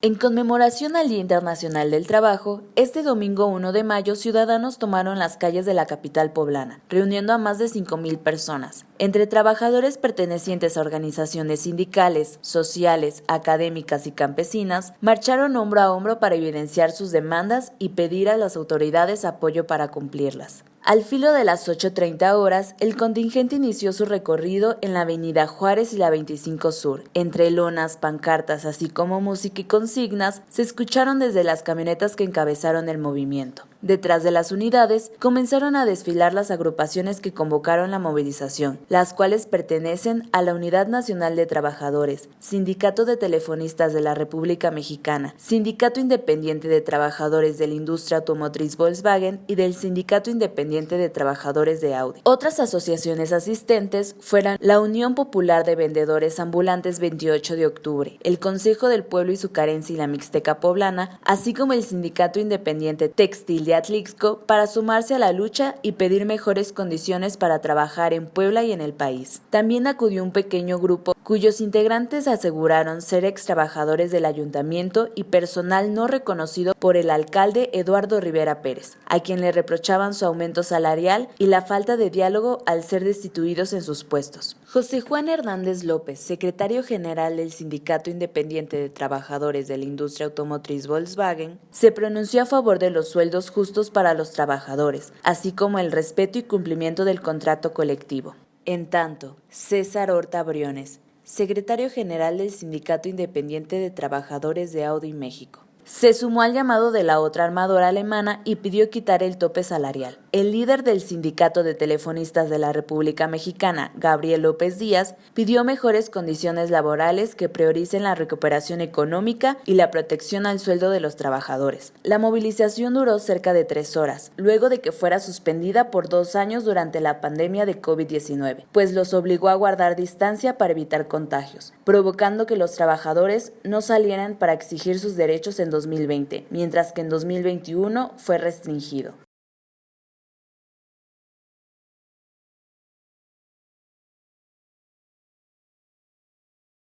En conmemoración al Día Internacional del Trabajo, este domingo 1 de mayo ciudadanos tomaron las calles de la capital poblana, reuniendo a más de 5.000 personas, entre trabajadores pertenecientes a organizaciones sindicales, sociales, académicas y campesinas, marcharon hombro a hombro para evidenciar sus demandas y pedir a las autoridades apoyo para cumplirlas. Al filo de las 8.30 horas, el contingente inició su recorrido en la avenida Juárez y la 25 Sur. Entre lonas, pancartas, así como música y consignas, se escucharon desde las camionetas que encabezaron el movimiento. Detrás de las unidades comenzaron a desfilar las agrupaciones que convocaron la movilización, las cuales pertenecen a la Unidad Nacional de Trabajadores, Sindicato de Telefonistas de la República Mexicana, Sindicato Independiente de Trabajadores de la Industria Automotriz Volkswagen y del Sindicato Independiente de Trabajadores de Audi. Otras asociaciones asistentes fueron la Unión Popular de Vendedores Ambulantes 28 de octubre, el Consejo del Pueblo y su Carencia y la Mixteca Poblana, así como el Sindicato Independiente Textil de Atlixco para sumarse a la lucha y pedir mejores condiciones para trabajar en Puebla y en el país. También acudió un pequeño grupo cuyos integrantes aseguraron ser ex trabajadores del ayuntamiento y personal no reconocido por el alcalde Eduardo Rivera Pérez, a quien le reprochaban su aumento salarial y la falta de diálogo al ser destituidos en sus puestos. José Juan Hernández López, secretario general del Sindicato Independiente de Trabajadores de la Industria Automotriz Volkswagen, se pronunció a favor de los sueldos justos para los trabajadores, así como el respeto y cumplimiento del contrato colectivo. En tanto, César Horta Briones, secretario general del Sindicato Independiente de Trabajadores de Audi México, se sumó al llamado de la otra armadora alemana y pidió quitar el tope salarial. El líder del Sindicato de Telefonistas de la República Mexicana, Gabriel López Díaz, pidió mejores condiciones laborales que prioricen la recuperación económica y la protección al sueldo de los trabajadores. La movilización duró cerca de tres horas, luego de que fuera suspendida por dos años durante la pandemia de COVID-19, pues los obligó a guardar distancia para evitar contagios, provocando que los trabajadores no salieran para exigir sus derechos en 2020, mientras que en 2021 fue restringido.